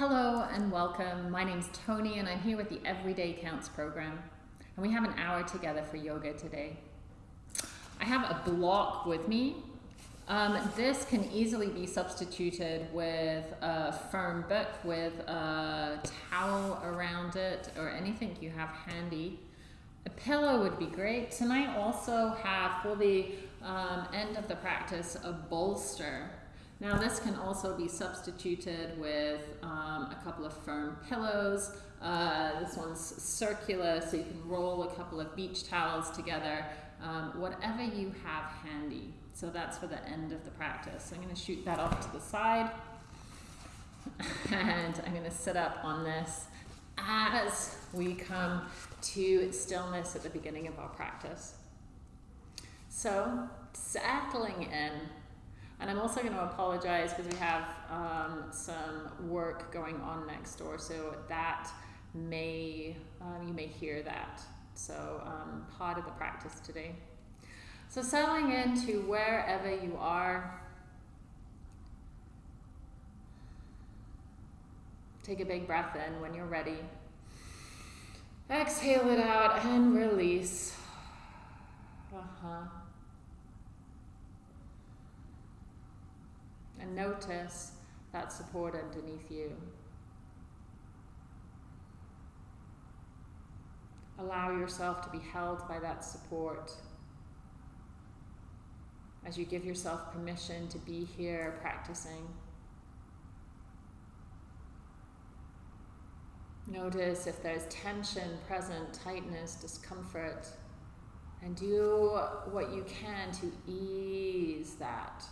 Hello and welcome. My name's Tony and I'm here with the Everyday Counts program. And we have an hour together for yoga today. I have a block with me. Um, this can easily be substituted with a firm book with a towel around it or anything you have handy. A pillow would be great. Tonight also have for the um, end of the practice a bolster now this can also be substituted with um, a couple of firm pillows. Uh, this one's circular, so you can roll a couple of beach towels together, um, whatever you have handy. So that's for the end of the practice. So I'm going to shoot that off to the side. And I'm going to sit up on this as we come to stillness at the beginning of our practice. So settling in and I'm also going to apologize because we have um, some work going on next door, so that may, um, you may hear that. So um, part of the practice today. So settling into wherever you are. Take a big breath in when you're ready. Exhale it out and release. Uh-huh. And notice that support underneath you. Allow yourself to be held by that support as you give yourself permission to be here practicing. Notice if there's tension present, tightness, discomfort, and do what you can to ease that.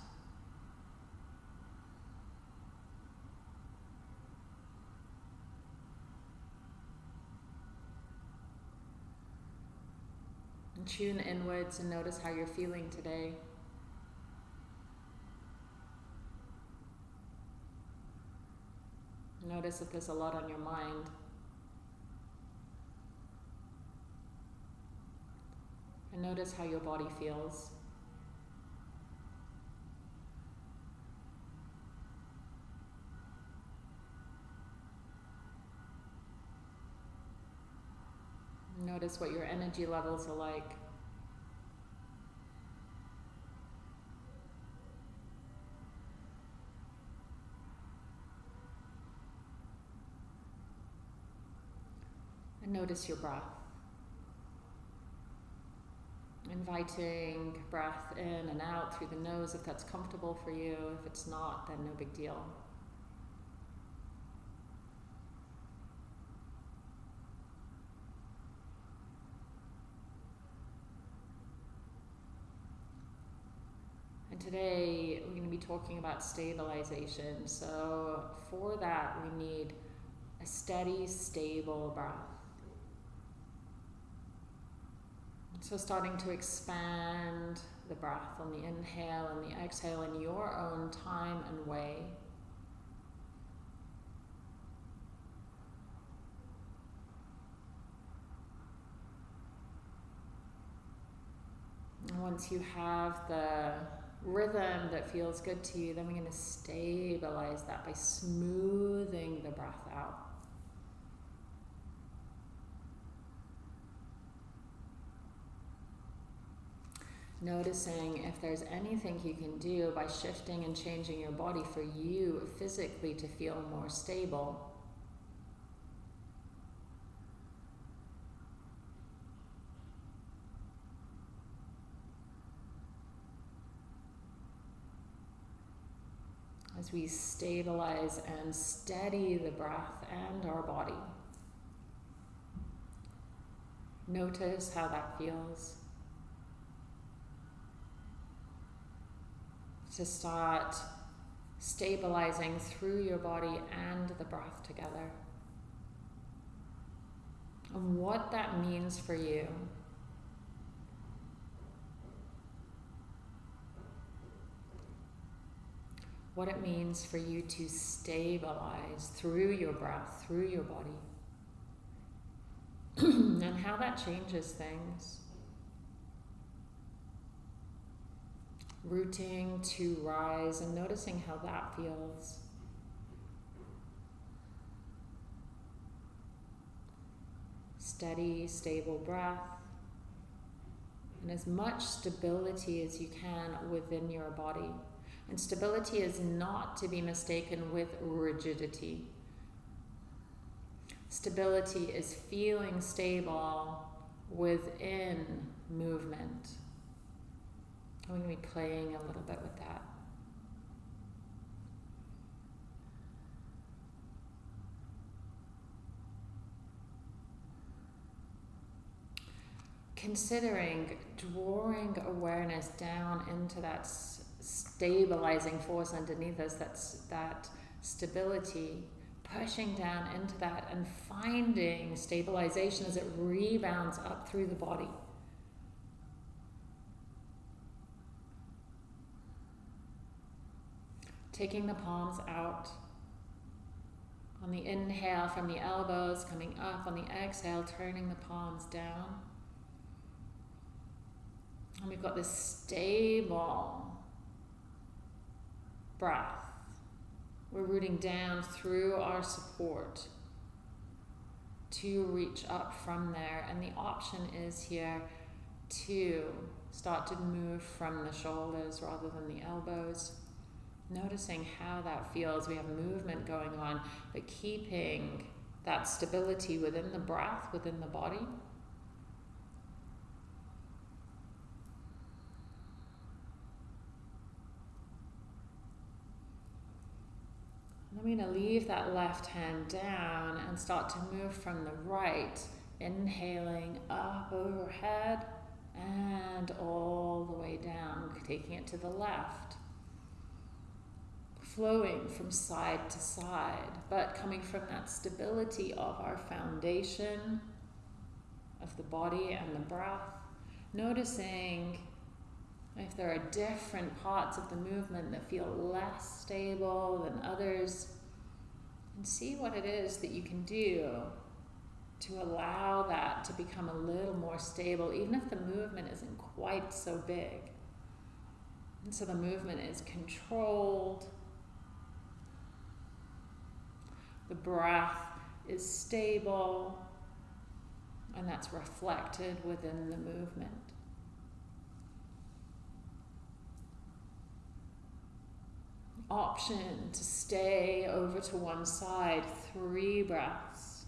And tune inwards and notice how you're feeling today. Notice if there's a lot on your mind. And notice how your body feels. Notice what your energy levels are like. And notice your breath. Inviting breath in and out through the nose if that's comfortable for you. If it's not, then no big deal. Today we're going to be talking about stabilization. So for that, we need a steady, stable breath. So starting to expand the breath on the inhale and the exhale in your own time and way. And once you have the rhythm that feels good to you, then we're going to stabilize that by smoothing the breath out. Noticing if there's anything you can do by shifting and changing your body for you physically to feel more stable. As we stabilize and steady the breath and our body. Notice how that feels. To start stabilizing through your body and the breath together. And what that means for you. what it means for you to stabilize through your breath, through your body, and how that changes things. Rooting to rise and noticing how that feels. Steady, stable breath and as much stability as you can within your body. And stability is not to be mistaken with rigidity. Stability is feeling stable within movement. I'm going to be playing a little bit with that. Considering drawing awareness down into that stabilizing force underneath us, that's that stability, pushing down into that and finding stabilization as it rebounds up through the body. Taking the palms out. On the inhale from the elbows, coming up. On the exhale, turning the palms down. And we've got this stable breath. We're rooting down through our support to reach up from there. And the option is here to start to move from the shoulders rather than the elbows. Noticing how that feels. We have movement going on, but keeping that stability within the breath, within the body. I'm going to leave that left hand down and start to move from the right, inhaling up overhead and all the way down, taking it to the left. Flowing from side to side, but coming from that stability of our foundation of the body and the breath. Noticing if there are different parts of the movement that feel less stable than others, and see what it is that you can do to allow that to become a little more stable, even if the movement isn't quite so big. And so the movement is controlled, the breath is stable, and that's reflected within the movement. Option to stay over to one side, three breaths.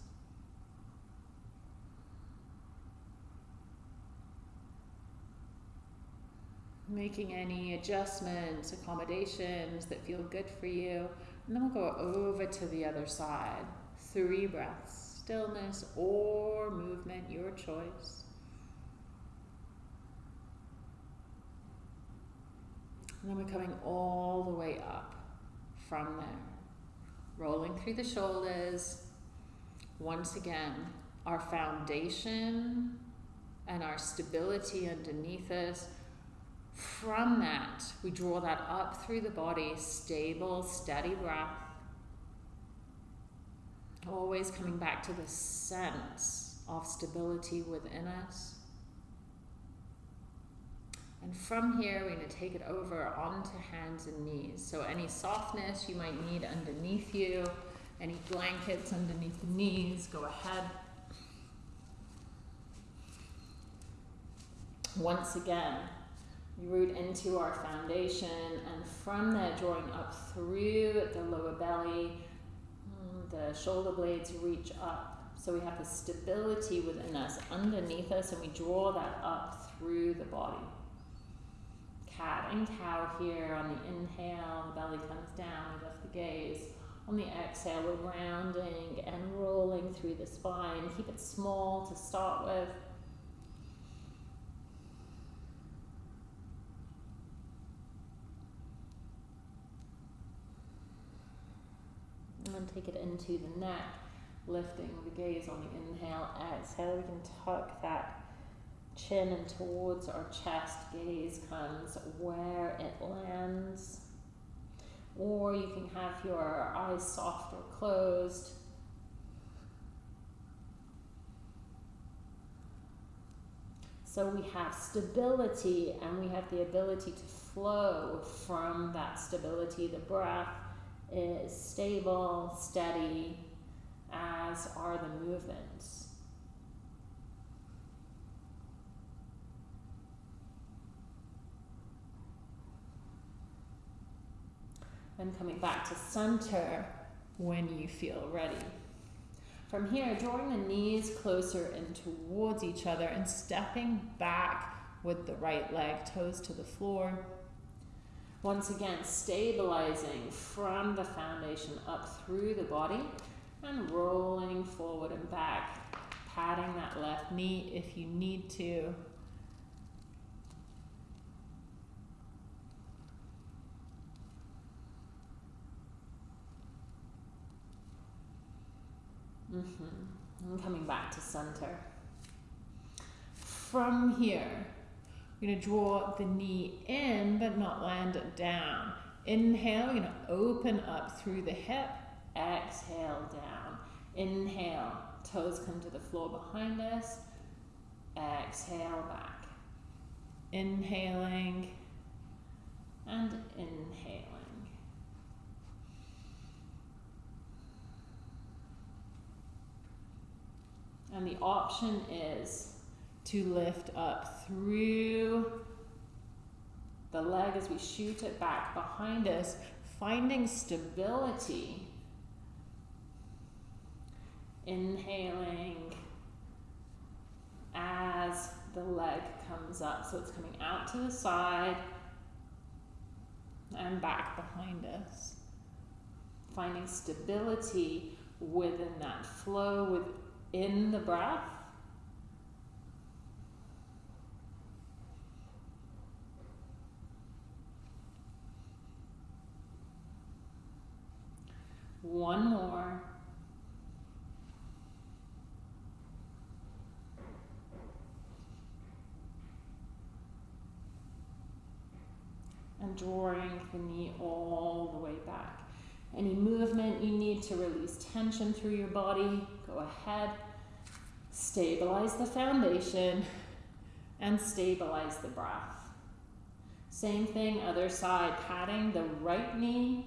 Making any adjustments, accommodations that feel good for you. And then we'll go over to the other side. Three breaths, stillness or movement, your choice. And then we're coming all the way up from there. Rolling through the shoulders. Once again, our foundation and our stability underneath us. From that, we draw that up through the body, stable, steady breath. Always coming back to the sense of stability within us. And from here, we're going to take it over onto hands and knees. So any softness you might need underneath you, any blankets underneath the knees, go ahead. Once again, root into our foundation, and from there, drawing up through the lower belly, mm, the shoulder blades reach up. So we have the stability within us, underneath us, and we draw that up through the body cat and cow here. On the inhale, the belly comes down, we lift the gaze. On the exhale, we're rounding and rolling through the spine. Keep it small to start with. And take it into the neck, lifting the gaze on the inhale, exhale. We can tuck that chin and towards our chest, gaze comes where it lands. Or you can have your eyes soft or closed. So we have stability and we have the ability to flow from that stability. The breath is stable, steady, as are the movements. And coming back to center when you feel ready. From here, drawing the knees closer in towards each other and stepping back with the right leg, toes to the floor. Once again, stabilizing from the foundation up through the body and rolling forward and back, patting that left knee if you need to. Mm-hmm. And coming back to center. From here, going to draw the knee in but not land it down. Inhale, going to open up through the hip. Exhale down. Inhale, toes come to the floor behind us. Exhale back. Inhaling and. And the option is to lift up through the leg as we shoot it back behind us, finding stability. Inhaling as the leg comes up. So it's coming out to the side and back behind us. Finding stability within that flow, within the breath. One more. And drawing the knee all the way back. Any movement you need to release tension through your body, go ahead. Stabilize the foundation and stabilize the breath. Same thing, other side, patting the right knee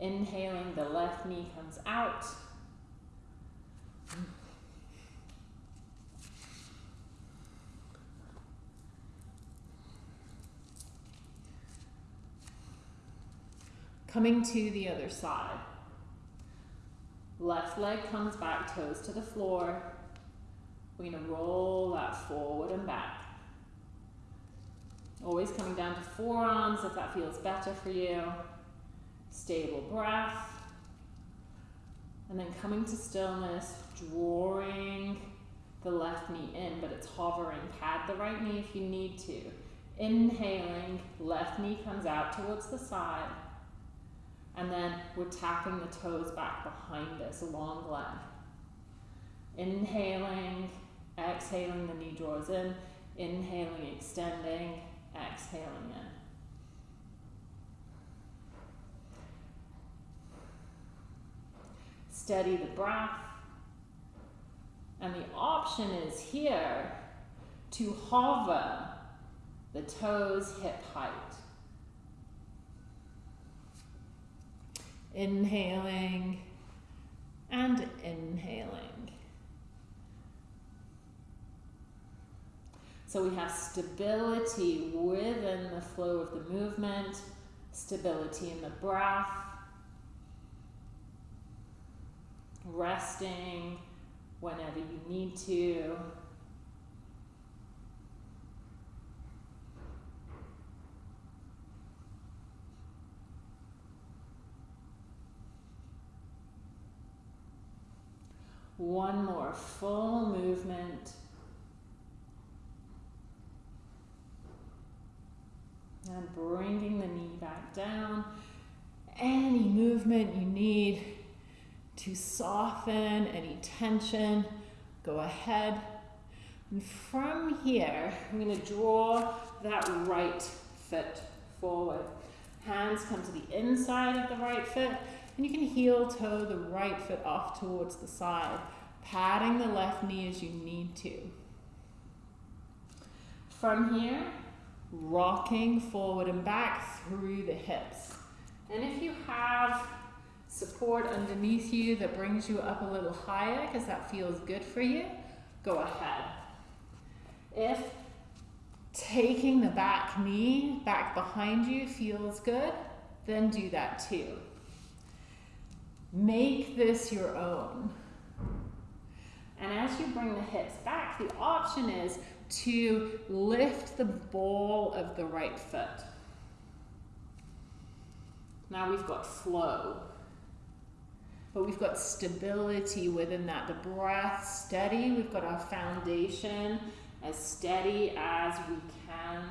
Inhaling, the left knee comes out. Coming to the other side. Left leg comes back, toes to the floor. We're to roll that forward and back. Always coming down to forearms if that feels better for you stable breath. And then coming to stillness, drawing the left knee in, but it's hovering. Pad the right knee if you need to. Inhaling, left knee comes out towards the side. And then we're tapping the toes back behind us, long leg. Inhaling, exhaling, the knee draws in. Inhaling, extending, exhaling in. steady the breath. And the option is here to hover the toes hip height. Inhaling and inhaling. So we have stability within the flow of the movement, stability in the breath, resting whenever you need to. One more full movement. And bringing the knee back down. Any movement you need to soften any tension, go ahead. And from here, I'm going to draw that right foot forward. Hands come to the inside of the right foot, and you can heel toe the right foot off towards the side, patting the left knee as you need to. From here, rocking forward and back through the hips. And if you have support underneath you that brings you up a little higher because that feels good for you, go ahead. If taking the back knee back behind you feels good, then do that too. Make this your own. And as you bring the hips back, the option is to lift the ball of the right foot. Now we've got flow, but we've got stability within that. The breath steady, we've got our foundation as steady as we can.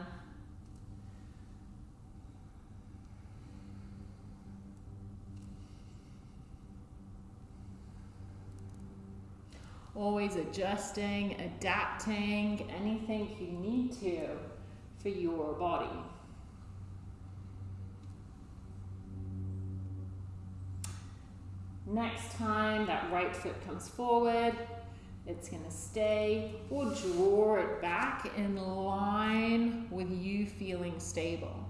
Always adjusting, adapting, anything you need to for your body. Next time that right foot comes forward, it's going to stay or draw it back in line with you feeling stable.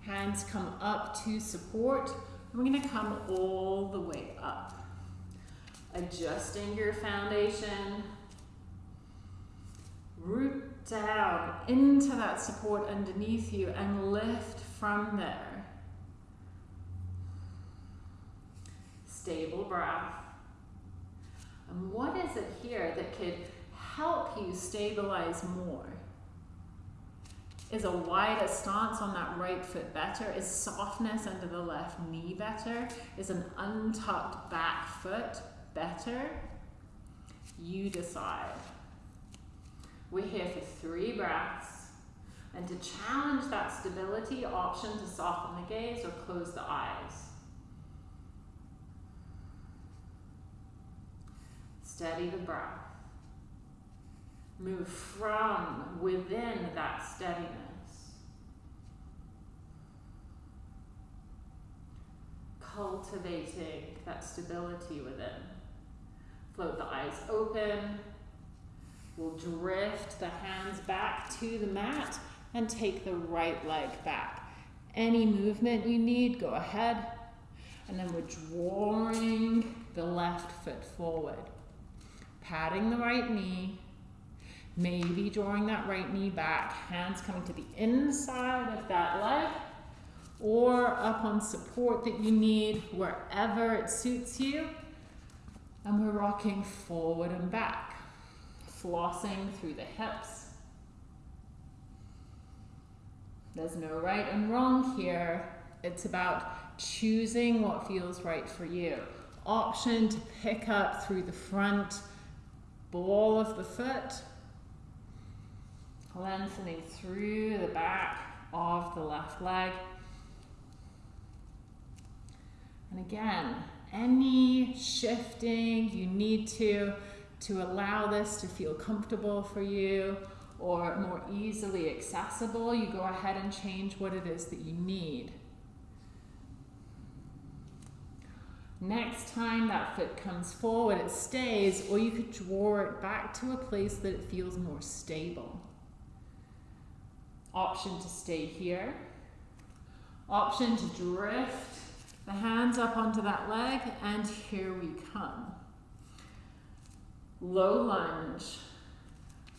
Hands come up to support we're going to come all the way up. Adjusting your foundation. Root down into that support underneath you and lift from there. Stable breath. And what is it here that could help you stabilize more? Is a wider stance on that right foot better? Is softness under the left knee better? Is an untucked back foot better? You decide. We're here for three breaths. And to challenge that stability, option to soften the gaze or close the eyes. Steady the breath. Move from within that steadiness. Cultivating that stability within. Float the eyes open. We'll drift the hands back to the mat and take the right leg back. Any movement you need, go ahead. And then we're drawing the left foot forward. Patting the right knee, Maybe drawing that right knee back, hands coming to the inside of that leg or up on support that you need wherever it suits you. And we're rocking forward and back, flossing through the hips. There's no right and wrong here. It's about choosing what feels right for you. Option to pick up through the front ball of the foot lengthening through the back of the left leg. And again, any shifting you need to to allow this to feel comfortable for you or more easily accessible, you go ahead and change what it is that you need. Next time that foot comes forward, it stays, or you could draw it back to a place that it feels more stable. Option to stay here. Option to drift the hands up onto that leg, and here we come. Low lunge.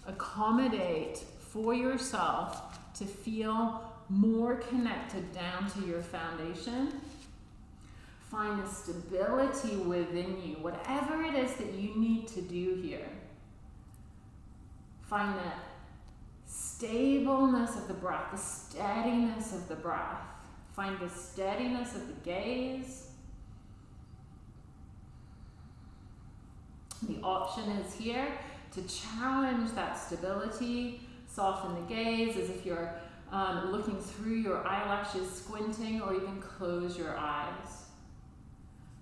Accommodate for yourself to feel more connected down to your foundation. Find the stability within you, whatever it is that you need to do here. Find that stableness of the breath, the steadiness of the breath. Find the steadiness of the gaze. The option is here to challenge that stability, soften the gaze as if you're um, looking through your eyelashes, squinting, or even close your eyes.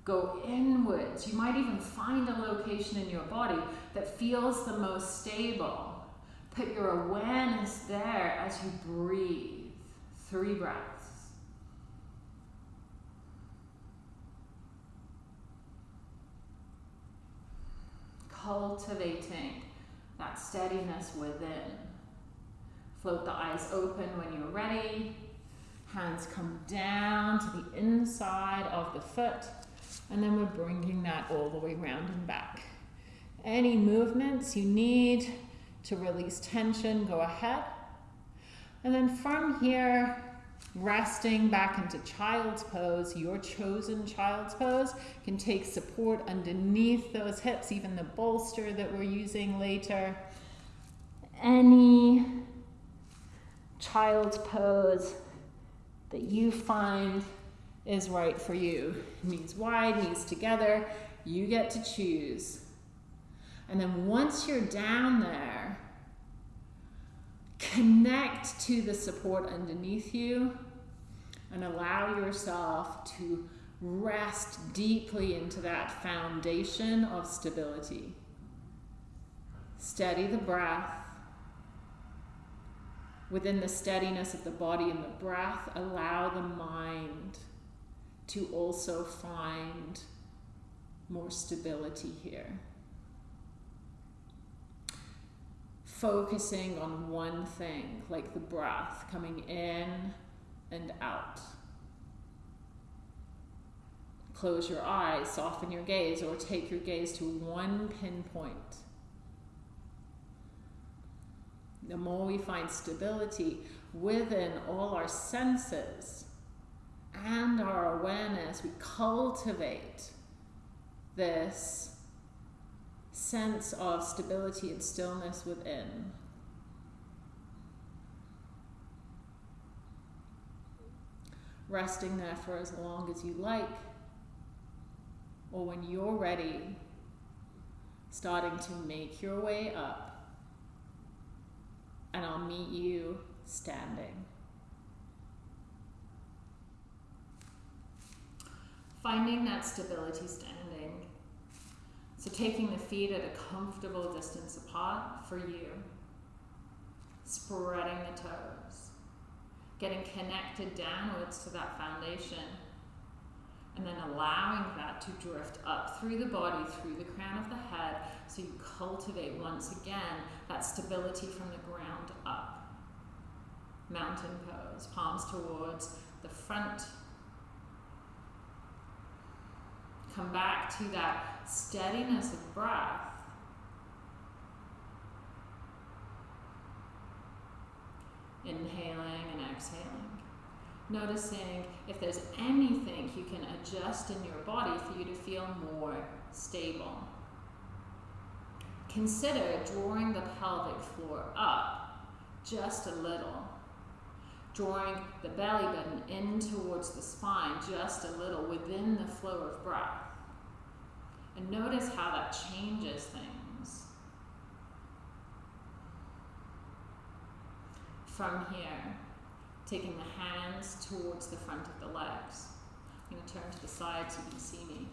Go inwards. You might even find a location in your body that feels the most stable. Put your awareness there as you breathe. Three breaths. Cultivating that steadiness within. Float the eyes open when you're ready. Hands come down to the inside of the foot. And then we're bringing that all the way round and back. Any movements you need to release tension, go ahead. And then from here, resting back into child's pose, your chosen child's pose, can take support underneath those hips, even the bolster that we're using later. Any child's pose that you find is right for you. Knees wide, knees together, you get to choose. And then once you're down there, connect to the support underneath you and allow yourself to rest deeply into that foundation of stability. Steady the breath. Within the steadiness of the body and the breath, allow the mind to also find more stability here. Focusing on one thing, like the breath coming in and out. Close your eyes, soften your gaze, or take your gaze to one pinpoint. The more we find stability within all our senses and our awareness, we cultivate this sense of stability and stillness within. Resting there for as long as you like, or when you're ready, starting to make your way up, and I'll meet you standing. Finding that stability standing. So taking the feet at a comfortable distance apart for you. Spreading the toes. Getting connected downwards to that foundation. And then allowing that to drift up through the body, through the crown of the head, so you cultivate once again that stability from the ground up. Mountain pose, palms towards the front Come back to that steadiness of breath. Inhaling and exhaling. Noticing if there's anything you can adjust in your body for you to feel more stable. Consider drawing the pelvic floor up just a little drawing the belly button in towards the spine just a little within the flow of breath. And notice how that changes things. From here, taking the hands towards the front of the legs. I'm going to turn to the side so you can see me.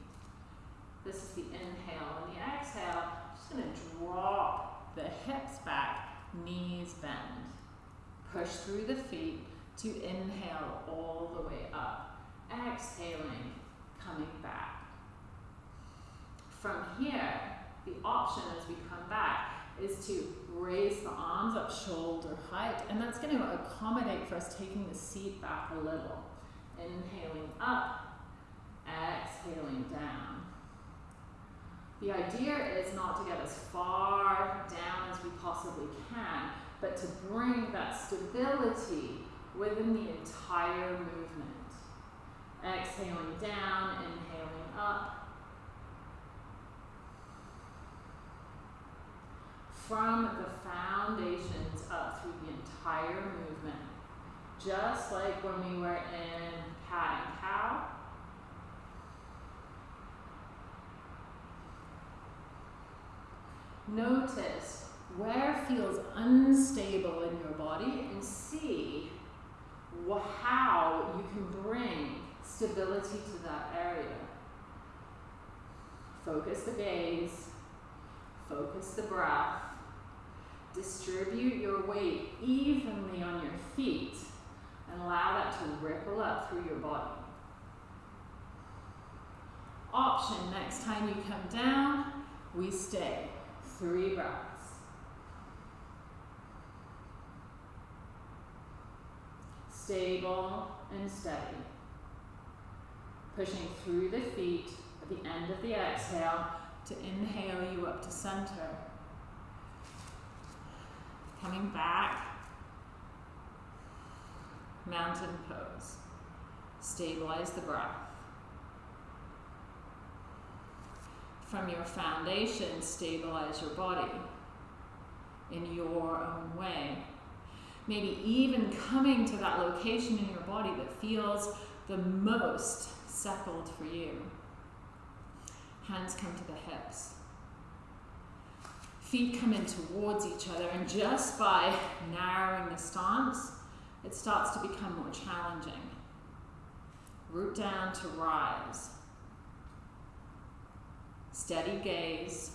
This is the inhale. And the exhale, I'm just going to drop the hips back, knees bend. Push through the feet to inhale all the way up. Exhaling, coming back. From here, the option as we come back is to raise the arms up shoulder height, and that's going to accommodate for us taking the seat back a little. Inhaling up, exhaling down. The idea is not to get as far down as we possibly can, but to bring that stability within the entire movement. Exhaling down, inhaling up. From the foundations up through the entire movement. Just like when we were in cat and cow. Notice where feels unstable in your body and see how you can bring stability to that area. Focus the gaze, focus the breath, distribute your weight evenly on your feet, and allow that to ripple up through your body. Option, next time you come down, we stay. Three breaths. Stable and steady. Pushing through the feet at the end of the exhale to inhale you up to center. Coming back. mountain pose. Stabilize the breath. From your foundation, stabilize your body in your own way. Maybe even coming to that location in your body that feels the most settled for you. Hands come to the hips. Feet come in towards each other, and just by narrowing the stance, it starts to become more challenging. Root down to rise. Steady gaze.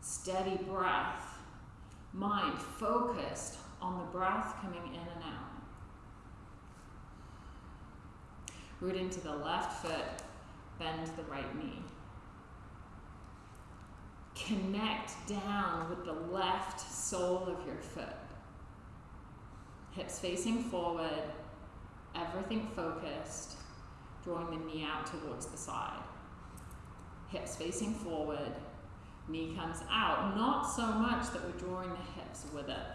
Steady breath. Mind focused on the breath coming in and out. Root into the left foot, bend the right knee. Connect down with the left sole of your foot. Hips facing forward, everything focused, drawing the knee out towards the side. Hips facing forward, knee comes out, not so much that we're drawing the hips with it.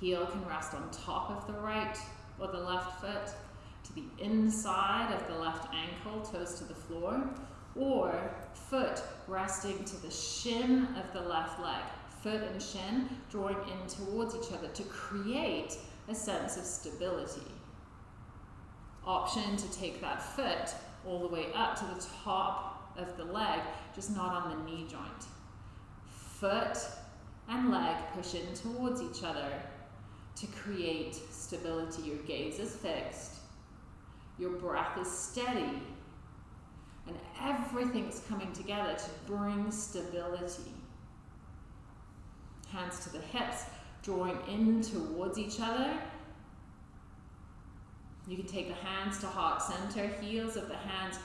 Heel can rest on top of the right or the left foot, to the inside of the left ankle, toes to the floor, or foot resting to the shin of the left leg. Foot and shin drawing in towards each other to create a sense of stability. Option to take that foot all the way up to the top of the leg, just not on the knee joint. Foot and leg push in towards each other to create stability. Your gaze is fixed, your breath is steady, and everything's coming together to bring stability. Hands to the hips, drawing in towards each other. You can take the hands to heart center, heels of the hands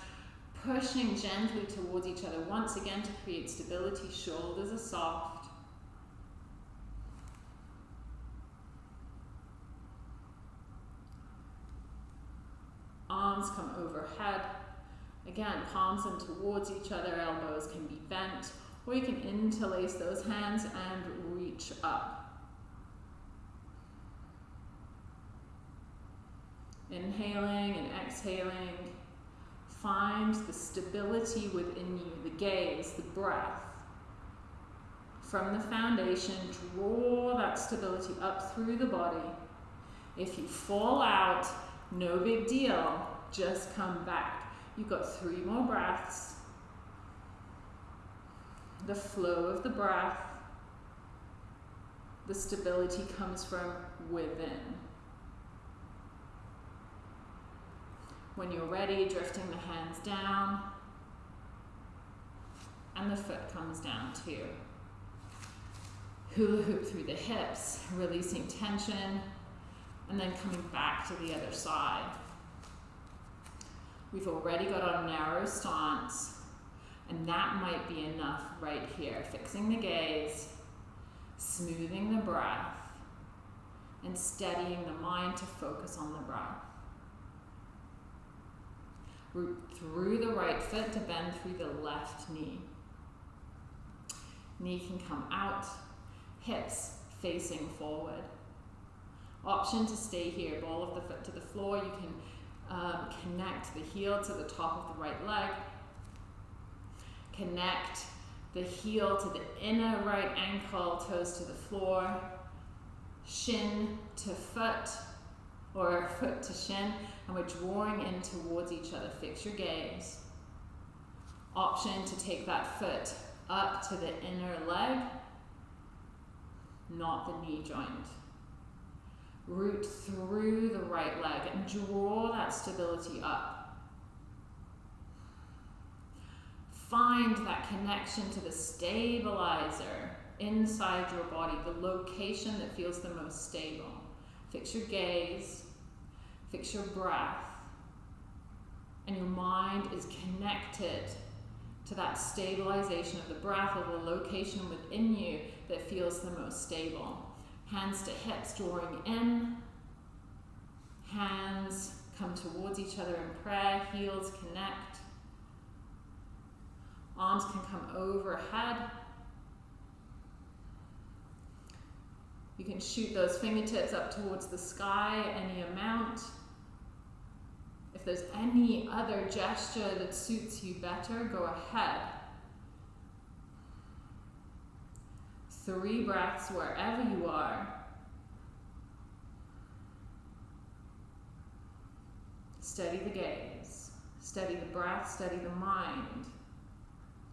pushing gently towards each other once again to create stability. Shoulders are soft. Arms come overhead. Again, palms in towards each other, elbows can be bent, or you can interlace those hands and reach up. Inhaling and exhaling. Find the stability within you, the gaze, the breath. From the foundation, draw that stability up through the body. If you fall out, no big deal. Just come back. You've got three more breaths. The flow of the breath, the stability comes from within. When you're ready, drifting the hands down, and the foot comes down too. Hula hoop through the hips, releasing tension, and then coming back to the other side. We've already got our narrow stance, and that might be enough right here. Fixing the gaze, smoothing the breath, and steadying the mind to focus on the breath. Root through the right foot to bend through the left knee. Knee can come out, hips facing forward. Option to stay here, ball of the foot to the floor. You can um, connect the heel to the top of the right leg. Connect the heel to the inner right ankle, toes to the floor. Shin to foot, or foot to shin, and we're drawing in towards each other. Fix your gaze. Option to take that foot up to the inner leg, not the knee joint root through the right leg and draw that stability up. Find that connection to the stabilizer inside your body, the location that feels the most stable. Fix your gaze, fix your breath, and your mind is connected to that stabilization of the breath or the location within you that feels the most stable. Hands to hips, drawing in. Hands come towards each other in prayer. Heels connect. Arms can come overhead. You can shoot those fingertips up towards the sky, any amount. If there's any other gesture that suits you better, go ahead. Three breaths wherever you are. Steady the gaze, steady the breath, steady the mind.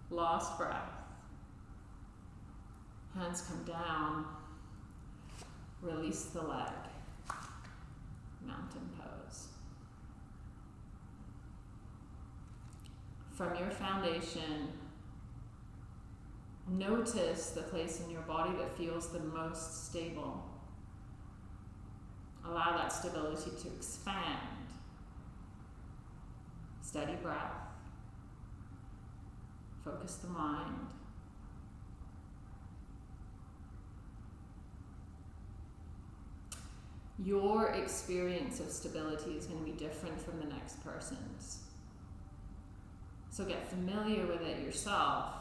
Last breath. Hands come down. Release the leg. Mountain pose. From your foundation, notice the place in your body that feels the most stable. Allow that stability to expand. Steady breath. Focus the mind. Your experience of stability is going to be different from the next person's. So get familiar with it yourself.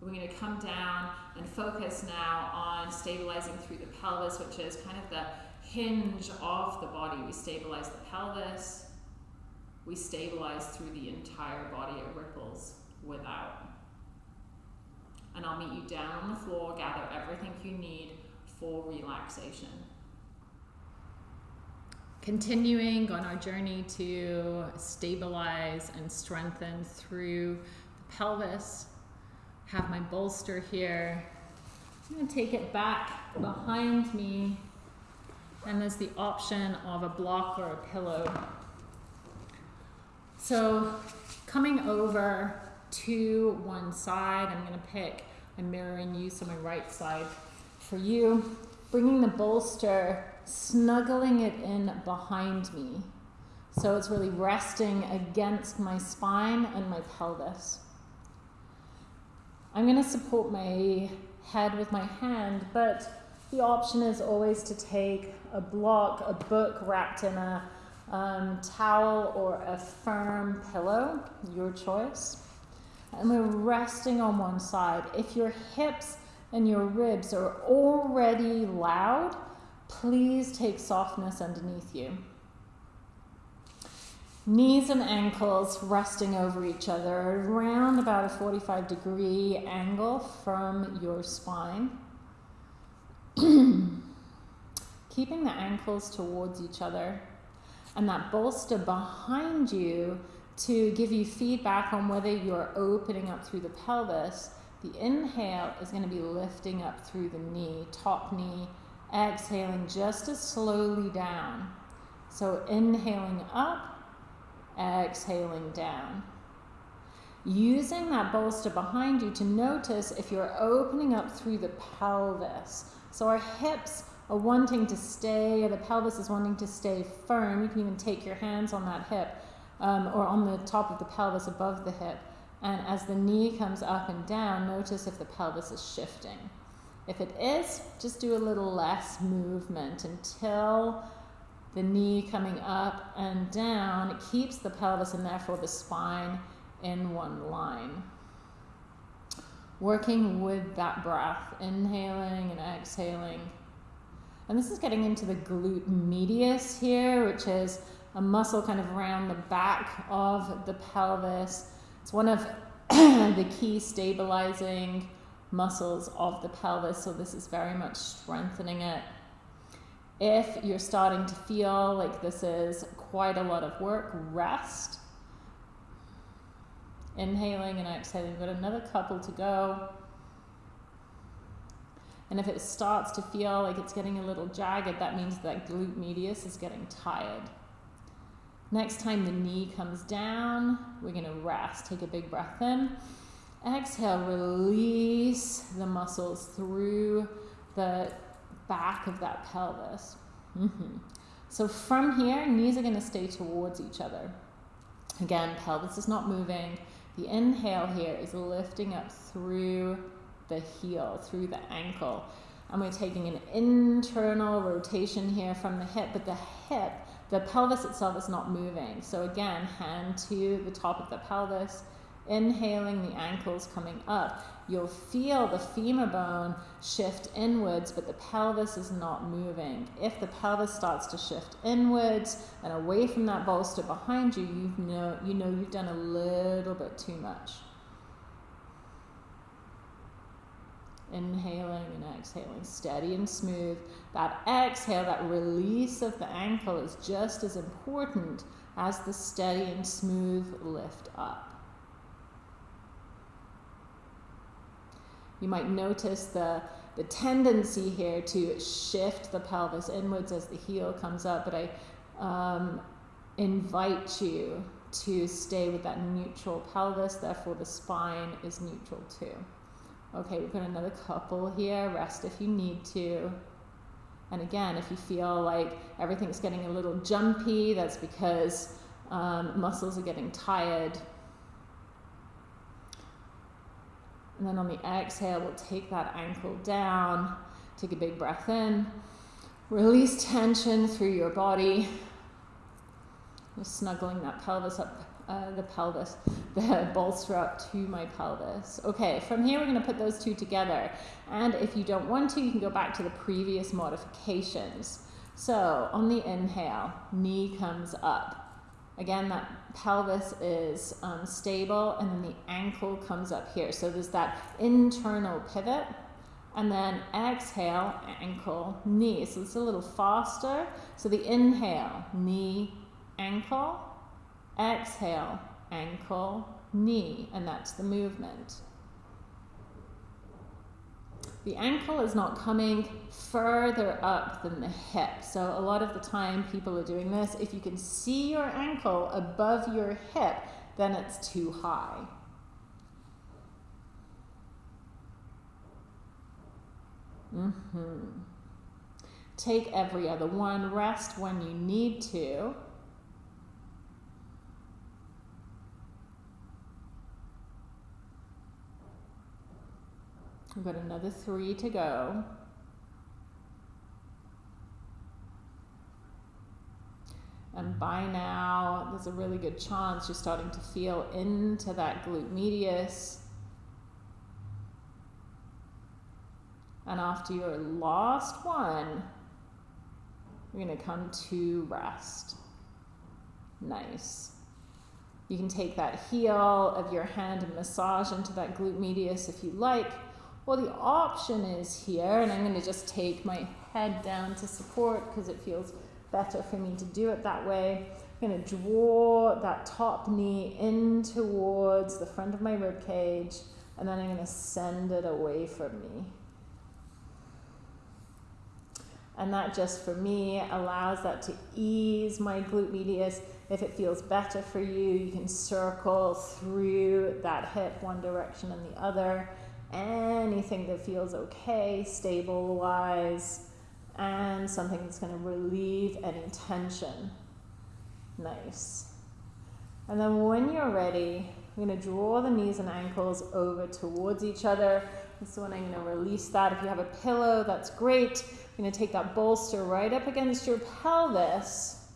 We're going to come down and focus now on stabilizing through the pelvis, which is kind of the hinge of the body. We stabilize the pelvis, we stabilize through the entire body. It ripples without. And I'll meet you down on the floor, gather everything you need for relaxation. Continuing on our journey to stabilize and strengthen through the pelvis. Have my bolster here. I'm going to take it back behind me, and there's the option of a block or a pillow. So, coming over to one side, I'm going to pick, I'm mirroring you, so my right side for you, bringing the bolster, snuggling it in behind me. So it's really resting against my spine and my pelvis. I'm going to support my head with my hand, but the option is always to take a block, a book wrapped in a um, towel or a firm pillow, your choice. And we're resting on one side. If your hips and your ribs are already loud, please take softness underneath you. Knees and ankles resting over each other around about a 45 degree angle from your spine. Keeping the ankles towards each other and that bolster behind you to give you feedback on whether you're opening up through the pelvis the inhale is going to be lifting up through the knee, top knee, exhaling just as slowly down. So inhaling up, exhaling down. Using that bolster behind you to notice if you're opening up through the pelvis. So our hips are wanting to stay, the pelvis is wanting to stay firm. You can even take your hands on that hip um, or on the top of the pelvis above the hip. And as the knee comes up and down, notice if the pelvis is shifting. If it is, just do a little less movement until the knee coming up and down. It keeps the pelvis and therefore the spine in one line. Working with that breath, inhaling and exhaling. And this is getting into the glute medius here, which is a muscle kind of around the back of the pelvis it's one of the key stabilizing muscles of the pelvis, so this is very much strengthening it. If you're starting to feel like this is quite a lot of work, rest. Inhaling and exhaling. We've got another couple to go. And if it starts to feel like it's getting a little jagged, that means that glute medius is getting tired. Next time the knee comes down, we're going to rest. Take a big breath in. Exhale, release the muscles through the back of that pelvis. Mm-hmm. So from here, knees are going to stay towards each other. Again, pelvis is not moving. The inhale here is lifting up through the heel, through the ankle. And we're taking an internal rotation here from the hip, but the hip the pelvis itself is not moving. So again, hand to the top of the pelvis, Inhaling, the ankles coming up. You'll feel the femur bone shift inwards, but the pelvis is not moving. If the pelvis starts to shift inwards and away from that bolster behind you, you know, you know you've done a little bit too much. Inhaling and exhaling, steady and smooth. That exhale, that release of the ankle is just as important as the steady and smooth lift up. You might notice the, the tendency here to shift the pelvis inwards as the heel comes up, but I um, invite you to stay with that neutral pelvis, therefore the spine is neutral too. Okay, we've got another couple here. Rest if you need to. And again, if you feel like everything's getting a little jumpy, that's because um, muscles are getting tired. And then on the exhale, we'll take that ankle down. Take a big breath in. Release tension through your body. Just snuggling that pelvis up, uh, the pelvis, the bolster up to my pelvis. Okay, from here we're going to put those two together. And if you don't want to, you can go back to the previous modifications. So on the inhale, knee comes up. Again, that pelvis is um, stable and then the ankle comes up here. So there's that internal pivot and then exhale, ankle, knee. So it's a little faster. So the inhale, knee, ankle, exhale, ankle, knee, and that's the movement. The ankle is not coming further up than the hip. So a lot of the time people are doing this. If you can see your ankle above your hip, then it's too high. Mm-hmm. Take every other one. Rest when you need to. We've got another three to go. And mm-hmm. by now, there's a really good chance you're starting to feel into that glute medius. And after your last one, you're going to come to rest. Nice. You can take that heel of your hand and massage into that glute medius if you like. Well, the option is here, and I'm going to just take my head down to support because it feels better for me to do it that way. I'm going to draw that top knee in towards the front of my rib cage, and then I'm going to send it away from me. And that just for me allows that to ease my glute medius. If it feels better for you, you can circle through that hip one direction and the other anything that feels okay, stable wise, and something that's going to relieve any tension. Nice. And then when you're ready, I'm going to draw the knees and ankles over towards each other. So when I'm going to release that, if you have a pillow, that's great. I'm going to take that bolster right up against your pelvis.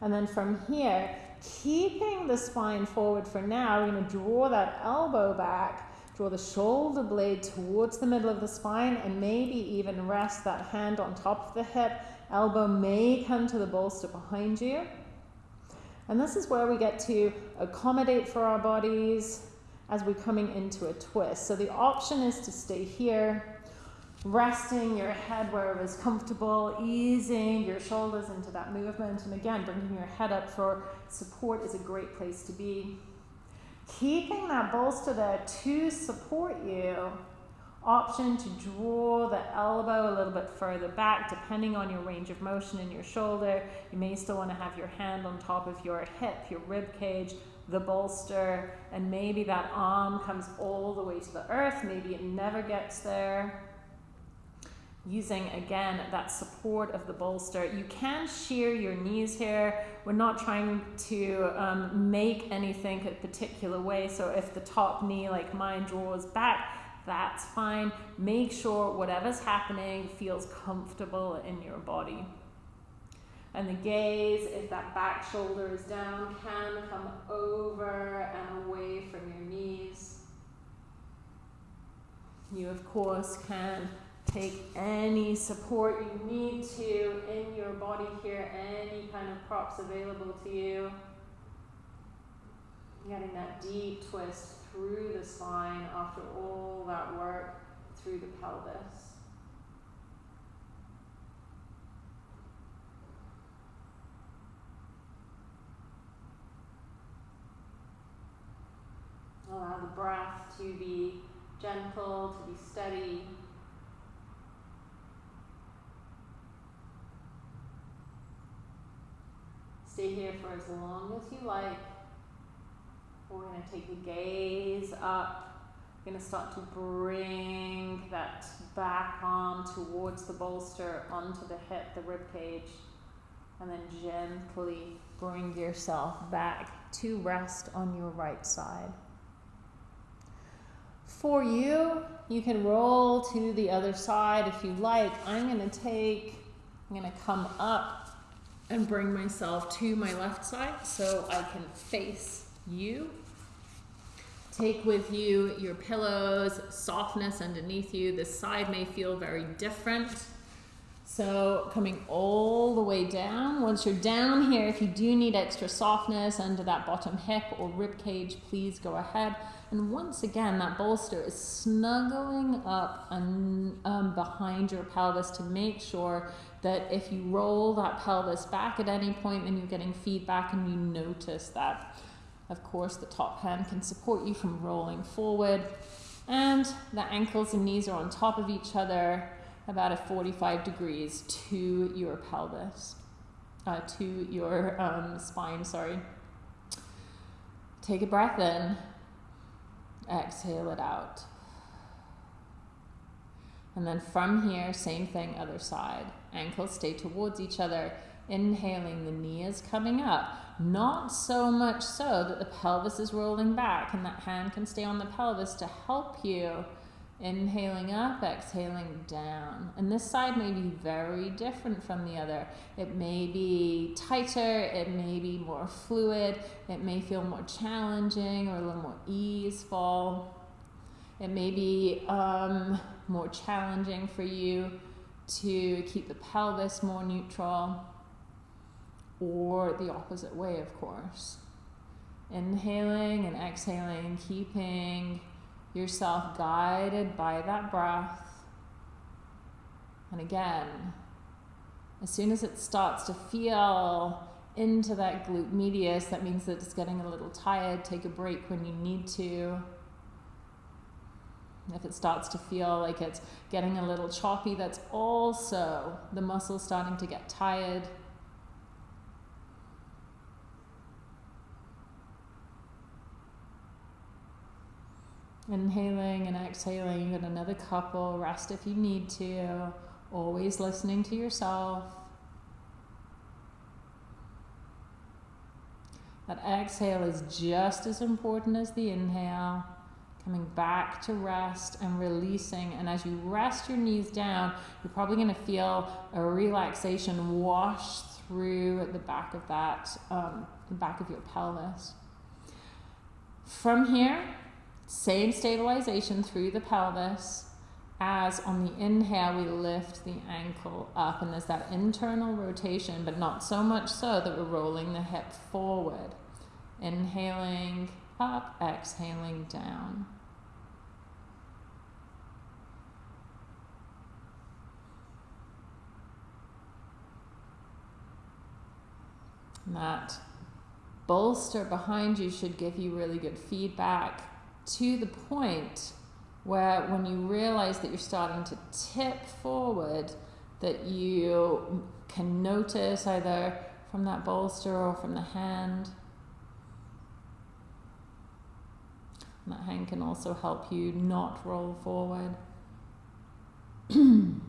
And then from here, keeping the spine forward for now, we're going to draw that elbow back Draw the shoulder blade towards the middle of the spine and maybe even rest that hand on top of the hip. Elbow may come to the bolster behind you. And this is where we get to accommodate for our bodies as we're coming into a twist. So the option is to stay here, resting your head wherever is comfortable, easing your shoulders into that movement. And again, bringing your head up for support is a great place to be keeping that bolster there to support you. Option to draw the elbow a little bit further back depending on your range of motion in your shoulder. You may still want to have your hand on top of your hip, your rib cage, the bolster, and maybe that arm comes all the way to the earth. Maybe it never gets there using again that support of the bolster. You can shear your knees here. We're not trying to um, make anything a particular way. So if the top knee like mine draws back, that's fine. Make sure whatever's happening feels comfortable in your body. And the gaze, if that back shoulder is down, can come over and away from your knees. You, of course, can take any support you need to in your body here, any kind of props available to you. Getting that deep twist through the spine after all that work through the pelvis. Allow the breath to be gentle, to be steady. Stay here for as long as you like. We're going to take the gaze up. We're going to start to bring that back arm towards the bolster, onto the hip, the rib cage, and then gently bring yourself back to rest on your right side. For you, you can roll to the other side if you like. I'm going to take, I'm going to come up and bring myself to my left side so I can face you. Take with you your pillows, softness underneath you. This side may feel very different. So coming all the way down. Once you're down here, if you do need extra softness under that bottom hip or rib cage, please go ahead. And once again, that bolster is snuggling up and um, behind your pelvis to make sure that if you roll that pelvis back at any point, then you're getting feedback and you notice that. Of course, the top hand can support you from rolling forward. And the ankles and knees are on top of each other about a 45 degrees to your pelvis, uh, to your um, spine, sorry. Take a breath in, exhale it out. And then from here, same thing, other side. Ankles stay towards each other. Inhaling, the knee is coming up. Not so much so that the pelvis is rolling back and that hand can stay on the pelvis to help you. Inhaling up, exhaling down. And this side may be very different from the other. It may be tighter, it may be more fluid, it may feel more challenging or a little more easeful. It may be um, more challenging for you to keep the pelvis more neutral, or the opposite way, of course. Inhaling and exhaling, keeping yourself guided by that breath. And again, as soon as it starts to feel into that glute medius, that means that it's getting a little tired. Take a break when you need to. If it starts to feel like it's getting a little choppy, that's also the muscle starting to get tired. Inhaling and exhaling, you got another couple. Rest if you need to. Always listening to yourself. That exhale is just as important as the inhale coming back to rest and releasing. And as you rest your knees down, you're probably going to feel a relaxation wash through the back of that, um, the back of your pelvis. From here, same stabilization through the pelvis. As on the inhale, we lift the ankle up, and there's that internal rotation, but not so much so that we're rolling the hip forward. Inhaling up, exhaling down. that bolster behind you should give you really good feedback to the point where when you realize that you're starting to tip forward that you can notice either from that bolster or from the hand and that hand can also help you not roll forward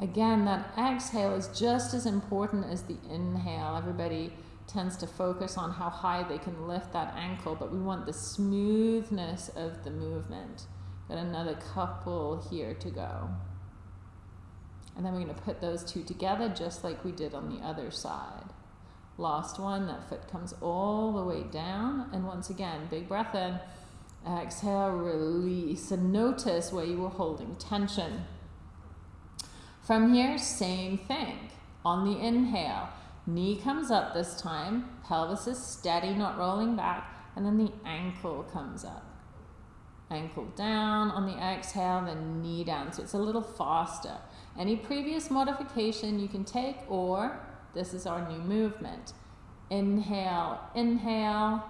Again, that exhale is just as important as the inhale. Everybody tends to focus on how high they can lift that ankle, but we want the smoothness of the movement. Got another couple here to go. And then we're going to put those two together just like we did on the other side. Last one, that foot comes all the way down. And once again, big breath in. Exhale, release. And notice where you were holding tension. From here, same thing. On the inhale, knee comes up this time. Pelvis is steady, not rolling back. And then the ankle comes up. Ankle down on the exhale, then knee down. So it's a little faster. Any previous modification you can take, or this is our new movement. Inhale, inhale,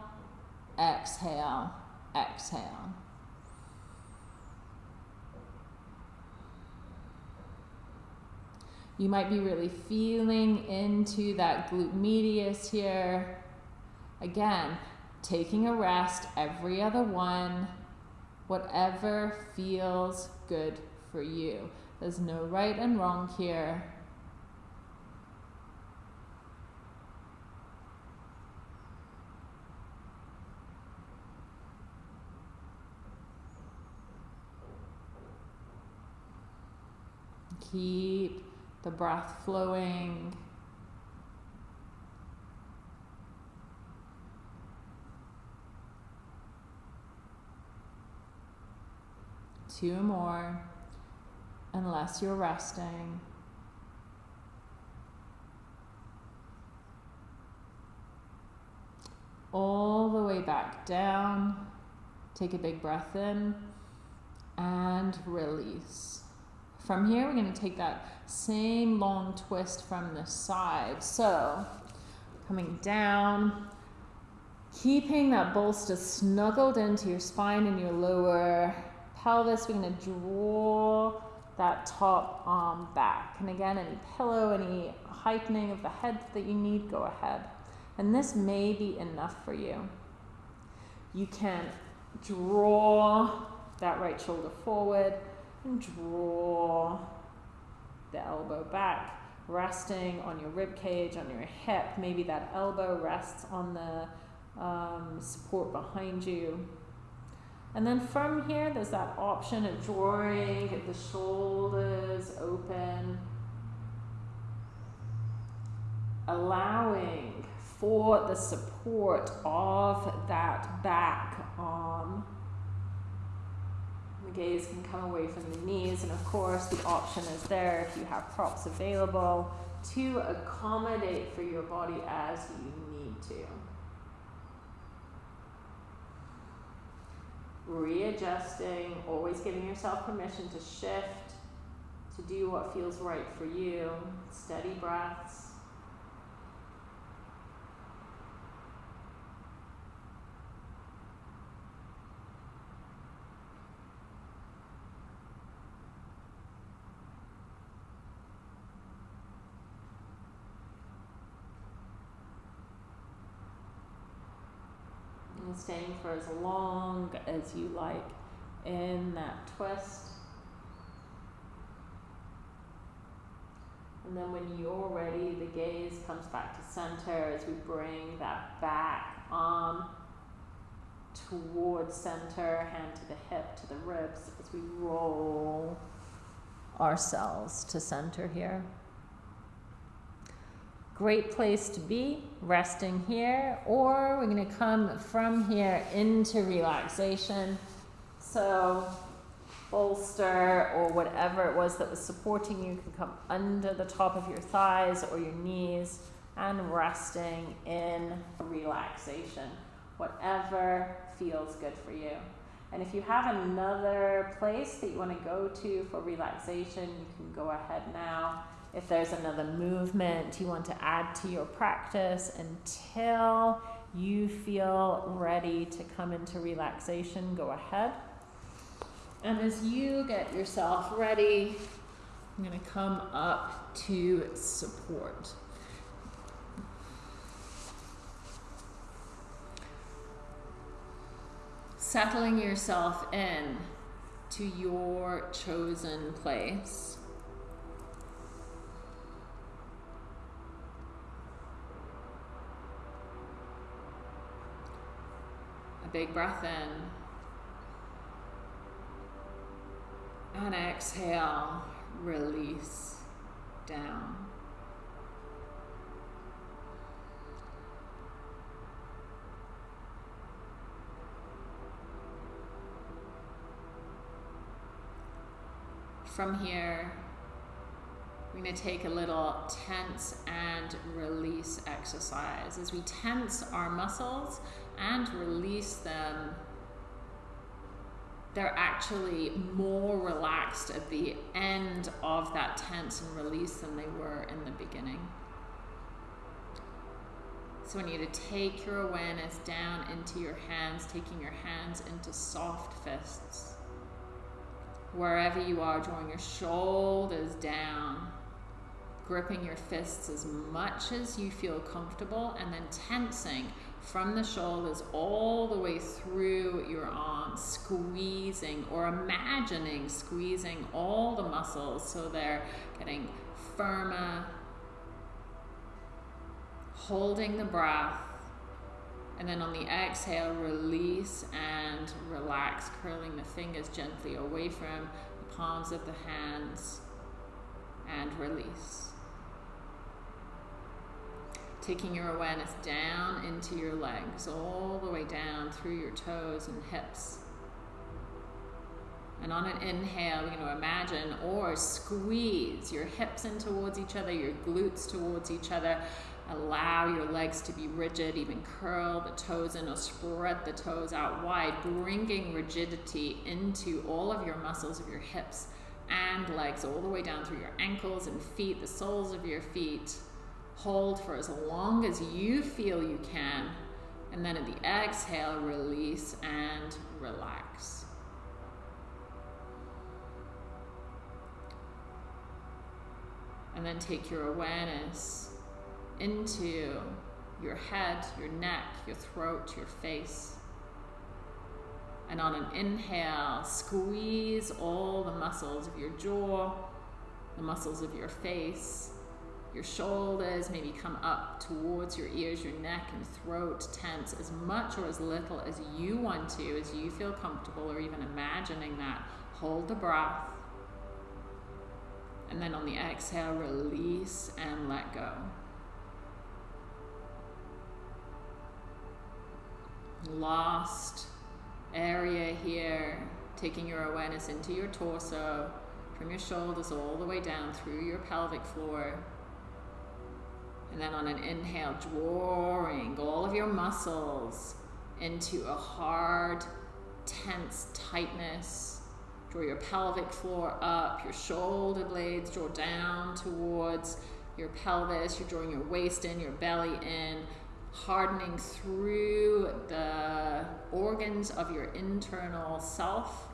exhale, exhale. You might be really feeling into that glute medius here. Again, taking a rest every other one, whatever feels good for you. There's no right and wrong here. Keep the breath flowing. Two more, unless you're resting. All the way back down. Take a big breath in and release. From here, we're going to take that same long twist from the side. So, coming down, keeping that bolster snuggled into your spine and your lower pelvis. We're going to draw that top arm back. And again, any pillow, any heightening of the head that you need, go ahead. And this may be enough for you. You can draw that right shoulder forward and draw the elbow back, resting on your rib cage, on your hip. Maybe that elbow rests on the um, support behind you. And then from here, there's that option of drawing the shoulders open, allowing for the support of that back arm the gaze can come away from the knees, and of course, the option is there if you have props available to accommodate for your body as you need to. Readjusting, always giving yourself permission to shift, to do what feels right for you. Steady breaths. and staying for as long as you like in that twist. And then when you're ready, the gaze comes back to center as we bring that back arm towards center, hand to the hip, to the ribs, as we roll ourselves to center here great place to be, resting here, or we're going to come from here into relaxation. So, bolster or whatever it was that was supporting you can come under the top of your thighs or your knees and resting in relaxation, whatever feels good for you. And if you have another place that you want to go to for relaxation, you can go ahead now if there's another movement you want to add to your practice until you feel ready to come into relaxation, go ahead. And as you get yourself ready, I'm going to come up to support. Settling yourself in to your chosen place. Big breath in. And exhale, release. down. From here, we're going to take a little tense and release exercise. As we tense our muscles and release them, they're actually more relaxed at the end of that tense and release than they were in the beginning. So I you to take your awareness down into your hands, taking your hands into soft fists. Wherever you are, drawing your shoulders down, gripping your fists as much as you feel comfortable, and then tensing from the shoulders all the way through your arms, squeezing or imagining squeezing all the muscles so they're getting firmer, holding the breath. And then on the exhale, release and relax, curling the fingers gently away from the palms of the hands and release taking your awareness down into your legs, all the way down through your toes and hips. And on an inhale, going to imagine or squeeze your hips in towards each other, your glutes towards each other. Allow your legs to be rigid, even curl the toes in or spread the toes out wide, bringing rigidity into all of your muscles of your hips and legs, all the way down through your ankles and feet, the soles of your feet Hold for as long as you feel you can. And then at the exhale, release and relax. And then take your awareness into your head, your neck, your throat, your face. And on an inhale, squeeze all the muscles of your jaw, the muscles of your face, your shoulders maybe come up towards your ears, your neck and throat tense as much or as little as you want to, as you feel comfortable, or even imagining that. Hold the breath. And then on the exhale, release and let go. Last area here, taking your awareness into your torso, from your shoulders all the way down through your pelvic floor. And then on an inhale, drawing all of your muscles into a hard, tense tightness. Draw your pelvic floor up, your shoulder blades draw down towards your pelvis. You're drawing your waist in, your belly in, hardening through the organs of your internal self.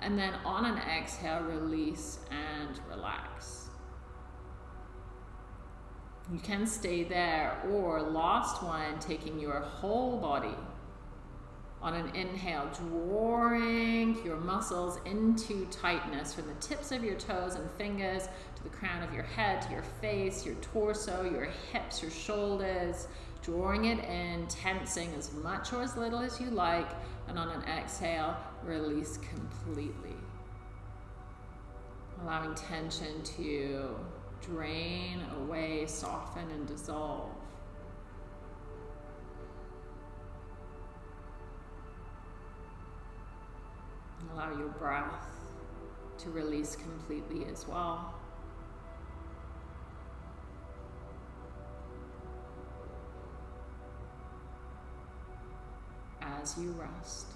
And then on an exhale, release and relax. You can stay there, or last one, taking your whole body on an inhale, drawing your muscles into tightness from the tips of your toes and fingers to the crown of your head, to your face, your torso, your hips, your shoulders, drawing it in, tensing as much or as little as you like, and on an exhale, release completely. Allowing tension to drain away, soften, and dissolve. Allow your breath to release completely as well. As you rest.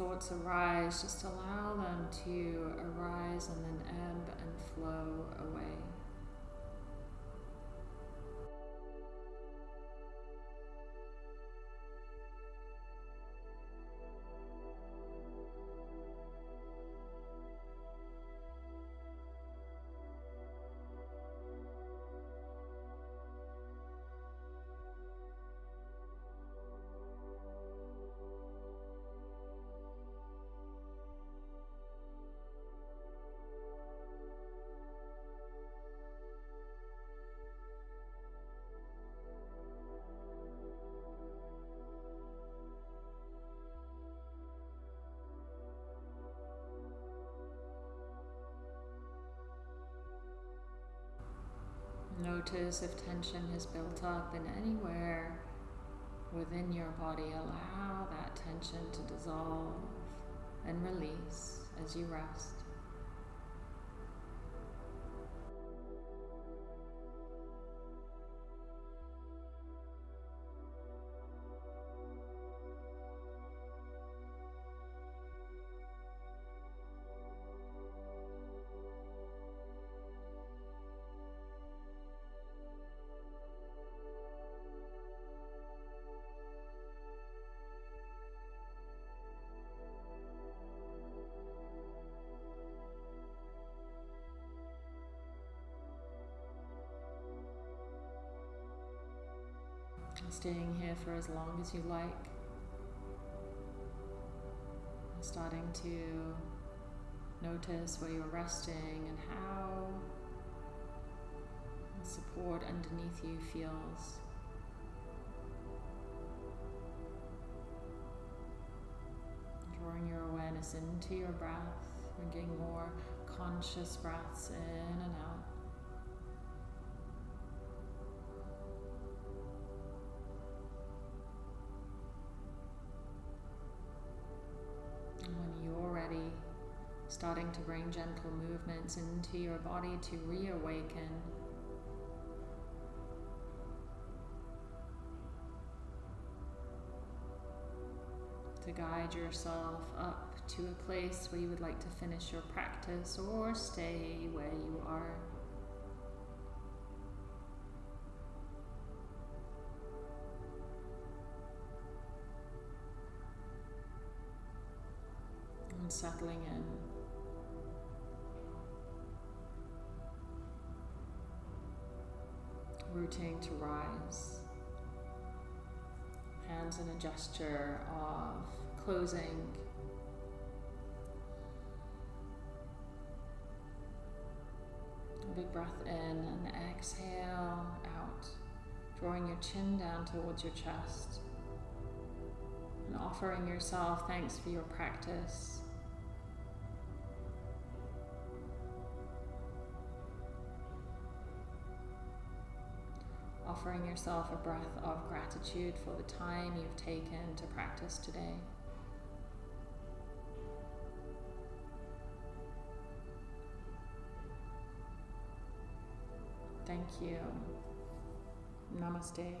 Thoughts arise, just allow them to arise and then ebb and flow away. Notice if tension has built up in anywhere within your body. Allow that tension to dissolve and release as you rest. Staying here for as long as you like. Starting to notice where you're resting and how the support underneath you feels. Drawing your awareness into your breath, bringing more conscious breaths in and out. Gentle movements into your body to reawaken. To guide yourself up to a place where you would like to finish your practice or stay where you are. And settling in. Rooting to rise. Hands in a gesture of closing. A big breath in and exhale out, drawing your chin down towards your chest and offering yourself thanks for your practice. Offering yourself a breath of gratitude for the time you've taken to practice today. Thank you. Namaste.